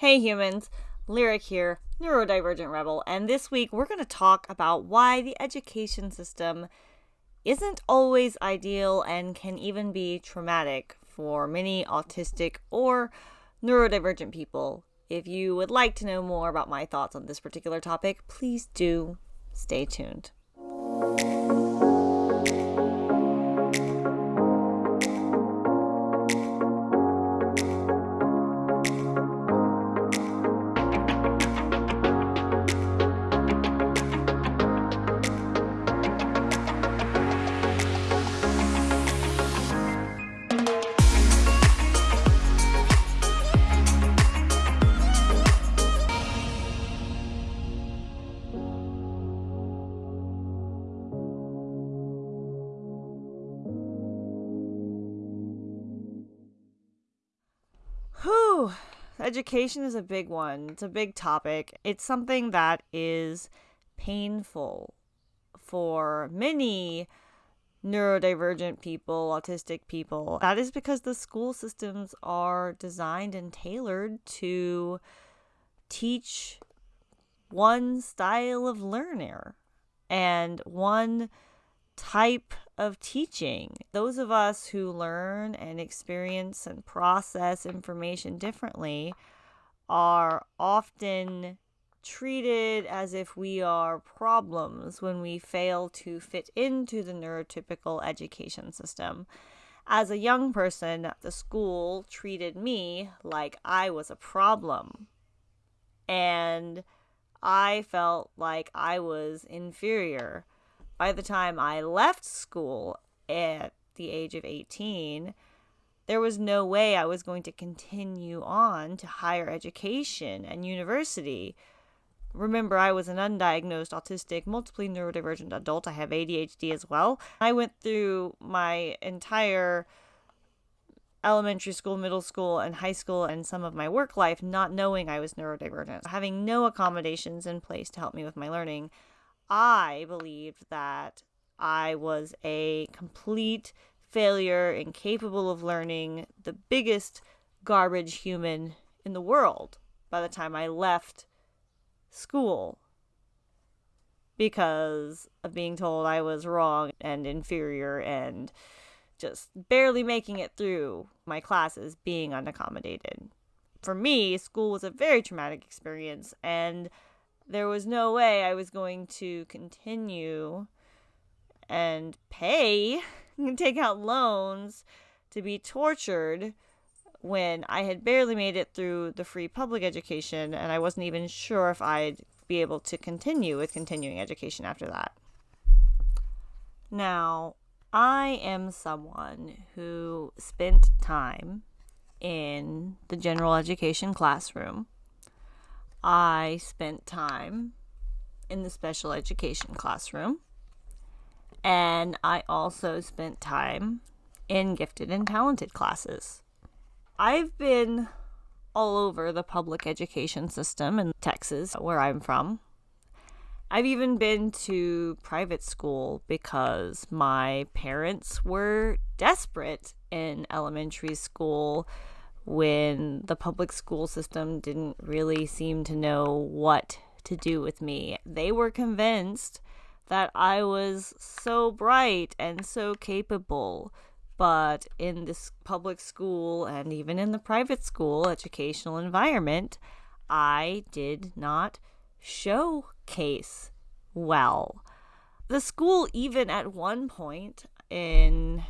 Hey humans, Lyric here, neurodivergent rebel, and this week we're going to talk about why the education system isn't always ideal and can even be traumatic for many autistic or neurodivergent people. If you would like to know more about my thoughts on this particular topic, please do stay tuned. Education is a big one. It's a big topic. It's something that is painful for many neurodivergent people, autistic people. That is because the school systems are designed and tailored to teach one style of learner and one type of teaching. Those of us who learn and experience and process information differently are often treated as if we are problems when we fail to fit into the neurotypical education system. As a young person, the school treated me like I was a problem. And I felt like I was inferior by the time I left school at the age of 18, there was no way I was going to continue on to higher education and university. Remember, I was an undiagnosed autistic, multiply neurodivergent adult. I have ADHD as well. I went through my entire elementary school, middle school, and high school, and some of my work life not knowing I was neurodivergent, having no accommodations in place to help me with my learning. I believed that I was a complete failure, incapable of learning, the biggest garbage human in the world by the time I left school because of being told I was wrong and inferior and just barely making it through my classes being unaccommodated. For me, school was a very traumatic experience and there was no way I was going to continue and pay and take out loans to be tortured when I had barely made it through the free public education and I wasn't even sure if I'd be able to continue with continuing education after that. Now, I am someone who spent time in the general education classroom I spent time in the special education classroom. And I also spent time in gifted and talented classes. I've been all over the public education system in Texas, where I'm from. I've even been to private school because my parents were desperate in elementary school when the public school system didn't really seem to know what to do with me. They were convinced that I was so bright and so capable. But in this public school and even in the private school educational environment, I did not showcase well. The school, even at one point in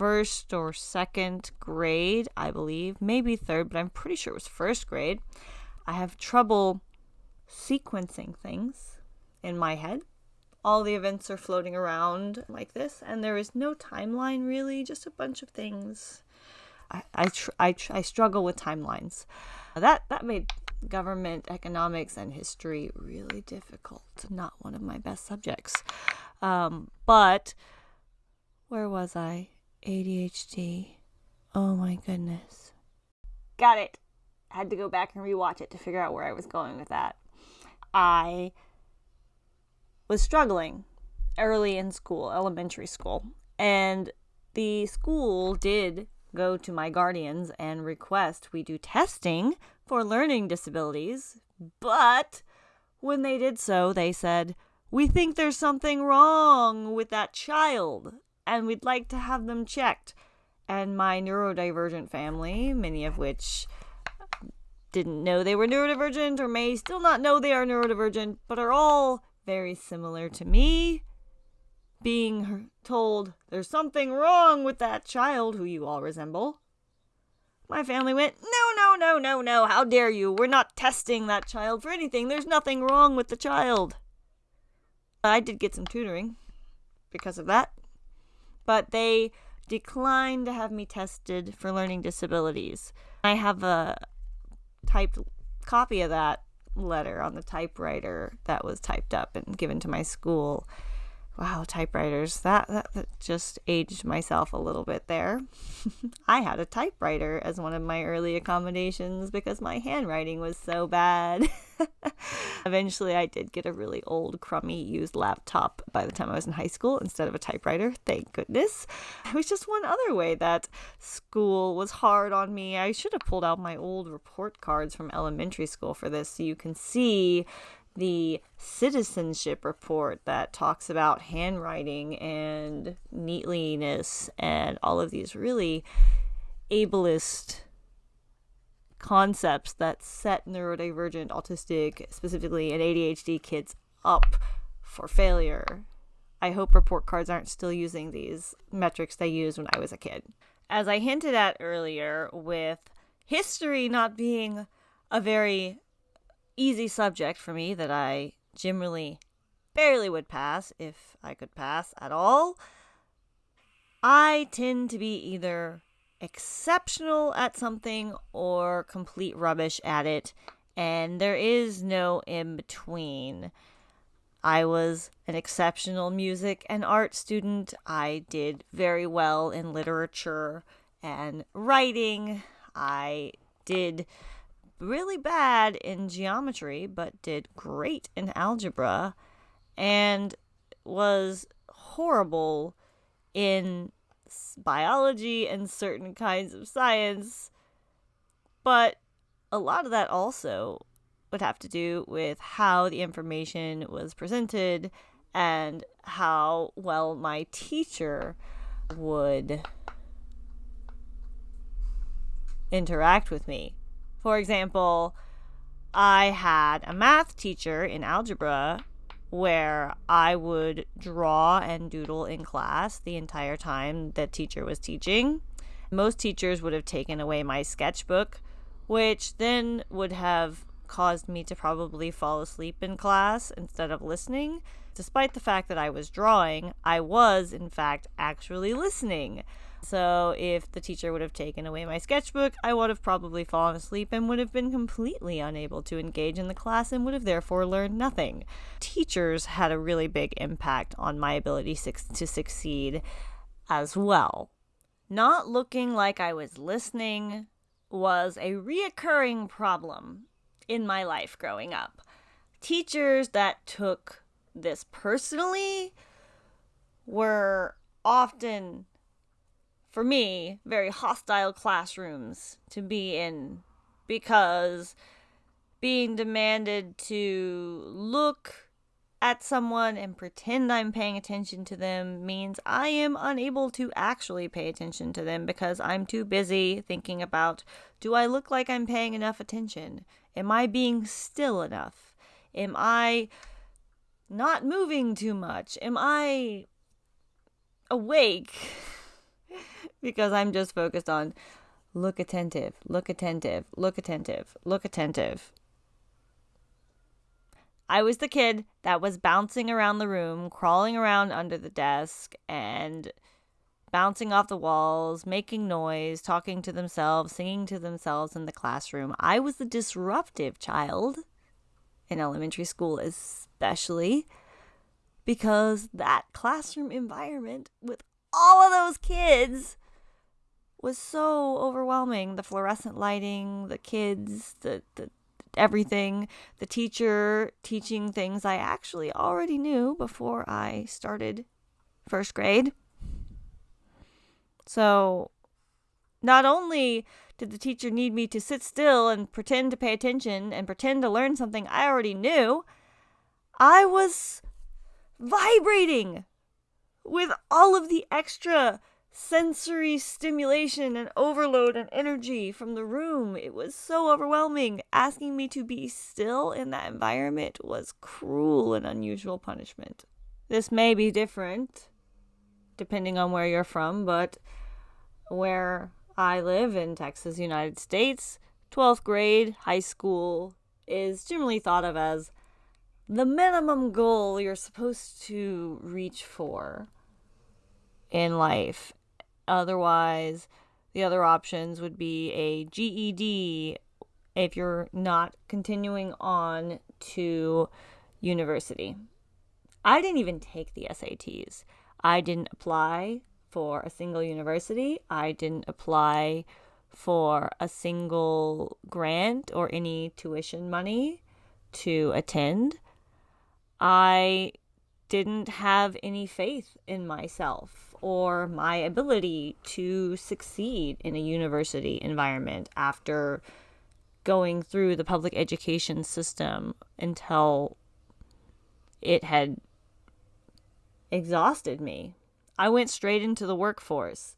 first or second grade, I believe, maybe third, but I'm pretty sure it was first grade. I have trouble sequencing things in my head. All the events are floating around like this, and there is no timeline really, just a bunch of things. I, I, tr- I, tr- I struggle with timelines. That, that made government, economics, and history really difficult. Not one of my best subjects. Um, but where was I? ADHD. Oh my goodness. Got it. Had to go back and rewatch it to figure out where I was going with that. I was struggling early in school, elementary school, and the school did go to my guardians and request we do testing for learning disabilities, but when they did so, they said, We think there's something wrong with that child and we'd like to have them checked. And my neurodivergent family, many of which didn't know they were neurodivergent or may still not know they are neurodivergent, but are all very similar to me, being told there's something wrong with that child who you all resemble. My family went, No, no, no, no, no, how dare you? We're not testing that child for anything. There's nothing wrong with the child. I did get some tutoring because of that, but they declined to have me tested for learning disabilities. I have a typed copy of that letter on the typewriter that was typed up and given to my school Wow, typewriters. That, that, that just aged myself a little bit there. I had a typewriter as one of my early accommodations because my handwriting was so bad. Eventually, I did get a really old, crummy, used laptop by the time I was in high school instead of a typewriter. Thank goodness. It was just one other way that school was hard on me. I should have pulled out my old report cards from elementary school for this so you can see the citizenship report that talks about handwriting and neatliness and all of these really ableist concepts that set neurodivergent, autistic, specifically and ADHD kids up for failure. I hope report cards aren't still using these metrics they used when I was a kid. As I hinted at earlier, with history not being a very easy subject for me that I generally barely would pass if I could pass at all. I tend to be either exceptional at something or complete rubbish at it, and there is no in between. I was an exceptional music and art student. I did very well in literature and writing. I did really bad in geometry, but did great in algebra, and was horrible in biology and certain kinds of science. But a lot of that also would have to do with how the information was presented and how well my teacher would interact with me. For example, I had a math teacher in algebra where I would draw and doodle in class the entire time the teacher was teaching. Most teachers would have taken away my sketchbook, which then would have caused me to probably fall asleep in class instead of listening. Despite the fact that I was drawing, I was, in fact, actually listening. So if the teacher would have taken away my sketchbook, I would have probably fallen asleep and would have been completely unable to engage in the class and would have therefore learned nothing. Teachers had a really big impact on my ability to succeed as well. Not looking like I was listening was a reoccurring problem in my life growing up. Teachers that took this personally were often for me, very hostile classrooms to be in because being demanded to look at someone and pretend I'm paying attention to them means I am unable to actually pay attention to them because I'm too busy thinking about do I look like I'm paying enough attention? Am I being still enough? Am I not moving too much? Am I awake? because I'm just focused on look attentive, look attentive, look attentive, look attentive. I was the kid that was bouncing around the room, crawling around under the desk, and bouncing off the walls, making noise, talking to themselves, singing to themselves in the classroom. I was the disruptive child in elementary school, especially because that classroom environment with all of those kids was so overwhelming. The fluorescent lighting, the kids, the, the everything, the teacher teaching things I actually already knew before I started first grade. So Not only did the teacher need me to sit still and pretend to pay attention and pretend to learn something I already knew, I was vibrating with all of the extra sensory stimulation and overload and energy from the room. It was so overwhelming. Asking me to be still in that environment was cruel and unusual punishment. This may be different depending on where you're from, but where I live in Texas, United States, 12th grade, high school is generally thought of as the minimum goal you're supposed to reach for in life. Otherwise, the other options would be a GED if you're not continuing on to university. I didn't even take the SATs. I didn't apply for a single university. I didn't apply for a single grant or any tuition money to attend. I didn't have any faith in myself or my ability to succeed in a university environment after going through the public education system until it had exhausted me. I went straight into the workforce.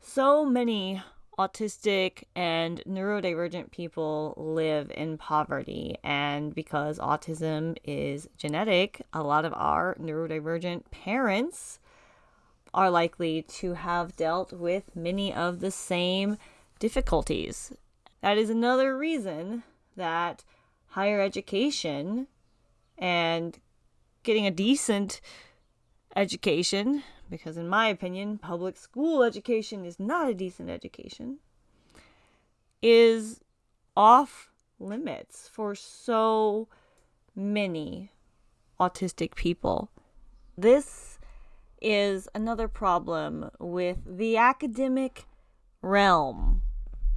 So many autistic and neurodivergent people live in poverty, and because autism is genetic, a lot of our neurodivergent parents are likely to have dealt with many of the same difficulties. That is another reason that higher education and getting a decent education, because in my opinion, public school education is not a decent education, is off limits for so many autistic people. This is another problem with the academic realm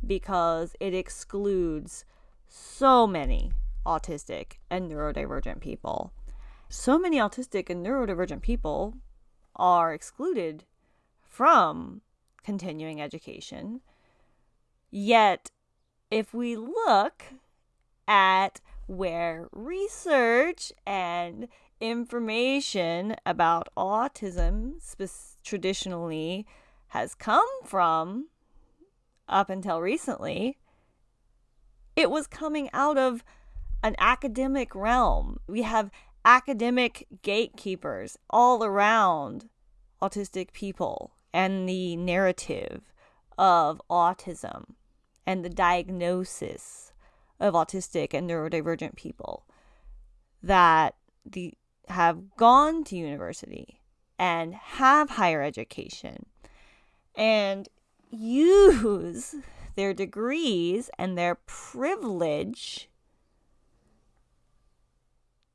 because it excludes so many autistic and neurodivergent people. So many autistic and neurodivergent people are excluded from continuing education. Yet, if we look at where research and information about autism traditionally has come from up until recently, it was coming out of an academic realm. We have academic gatekeepers all around autistic people and the narrative of autism and the diagnosis of autistic and neurodivergent people that the have gone to university and have higher education and use their degrees and their privilege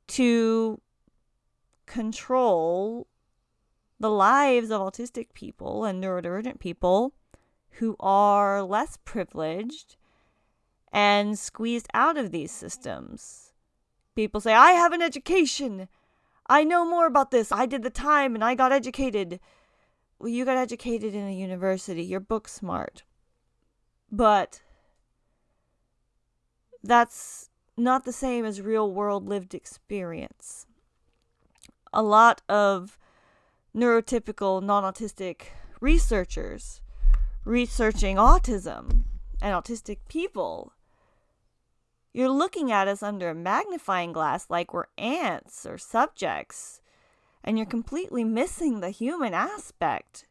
to control the lives of autistic people and neurodivergent people who are less privileged and squeezed out of these systems. People say, I have an education. I know more about this. I did the time and I got educated. Well, you got educated in a university. You're book smart. But that's not the same as real world lived experience. A lot of neurotypical non autistic researchers researching autism and autistic people. You're looking at us under a magnifying glass like we're ants or subjects, and you're hmm. completely missing the human aspect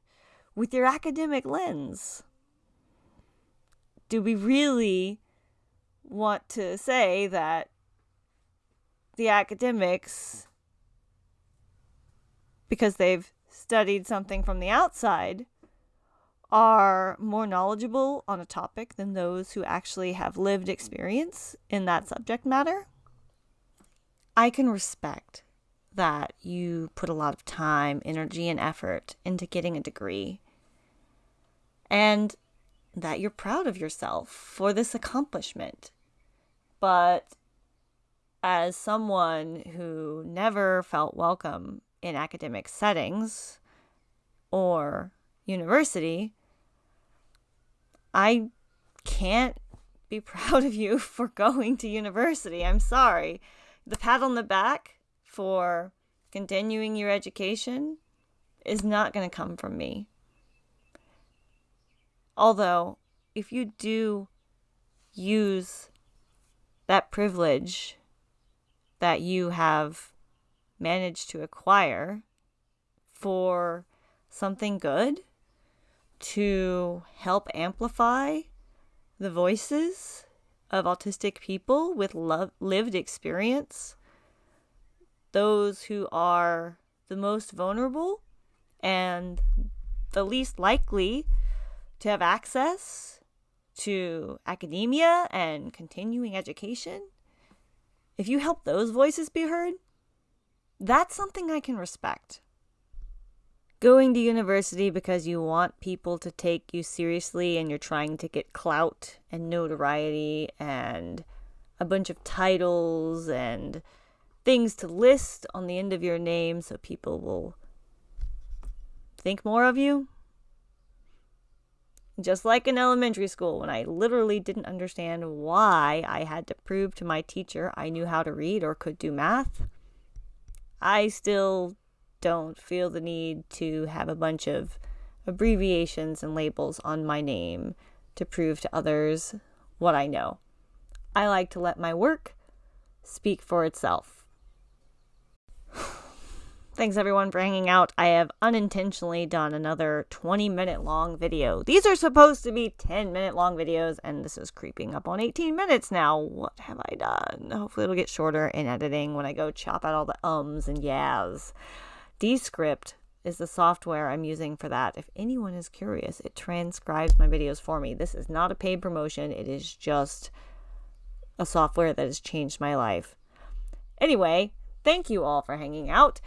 with your academic lens. Do we really want to say that the academics, because they've studied something from the outside, are more knowledgeable on a topic than those who actually have lived experience in that subject matter. I can respect that you put a lot of time, energy, and effort into getting a degree. And that you're proud of yourself for this accomplishment. But as someone who never felt welcome in academic settings or university, I can't be proud of you for going to university. I'm sorry. The pat on the back for continuing your education is not going to come from me. Although, if you do use that privilege that you have managed to acquire for something good to help amplify the voices of autistic people with lo- lived experience, those who are the most vulnerable and the least likely to have access to academia and continuing education, if you help those voices be heard, that's something I can respect. Going to university because you want people to take you seriously and you're trying to get clout and notoriety and a bunch of titles and things to list on the end of your name so people will think more of you. Just like in elementary school, when I literally didn't understand why I had to prove to my teacher I knew how to read or could do math, I still don't feel the need to have a bunch of abbreviations and labels on my name to prove to others what I know. I like to let my work speak for itself. Thanks everyone for hanging out. I have unintentionally done another 20 minute long video. These are supposed to be 10 minute long videos, and this is creeping up on 18 minutes now. What have I done? Hopefully, it'll get shorter in editing when I go chop out all the ums and yas. Descript is the software I'm using for that. If anyone is curious, it transcribes my videos for me. This is not a paid promotion, it is just a software that has changed my life. Anyway, thank you all for hanging out.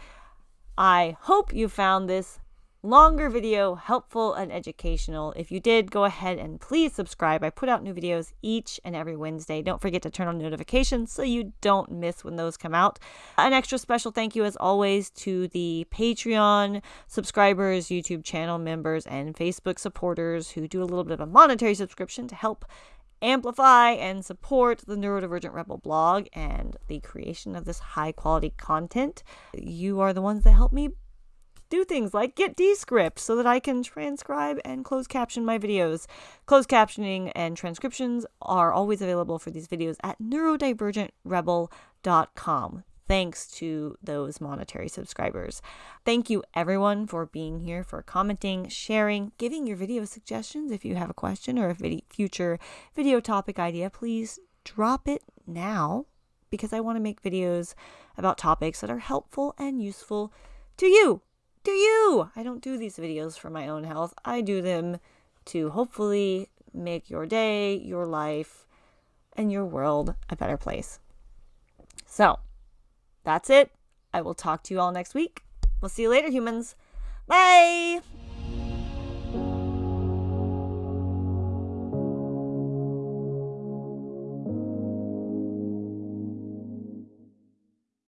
I hope you found this longer video helpful and educational. If you did, go ahead and please subscribe. I put out new videos each and every Wednesday. Don't forget to turn on notifications so you don't miss when those come out. An extra special thank you, as always, to the Patreon subscribers, YouTube channel members, and Facebook supporters who do a little bit of a monetary subscription to help amplify and support the Neurodivergent Rebel blog and the creation of this high quality content. You are the ones that help me do things like get Descript so that I can transcribe and close caption my videos. Closed captioning and transcriptions are always available for these videos at neurodivergentrebel.com thanks to those monetary subscribers. Thank you everyone for being here, for commenting, sharing, giving your video suggestions. If you have a question or a future video topic idea, please drop it now because I want to make videos about topics that are helpful and useful to you. To you! I don't do these videos for my own health. I do them to hopefully make your day, your life, and your world a better place. So, that's it. I will talk to you all next week. We'll see you later, humans. Bye.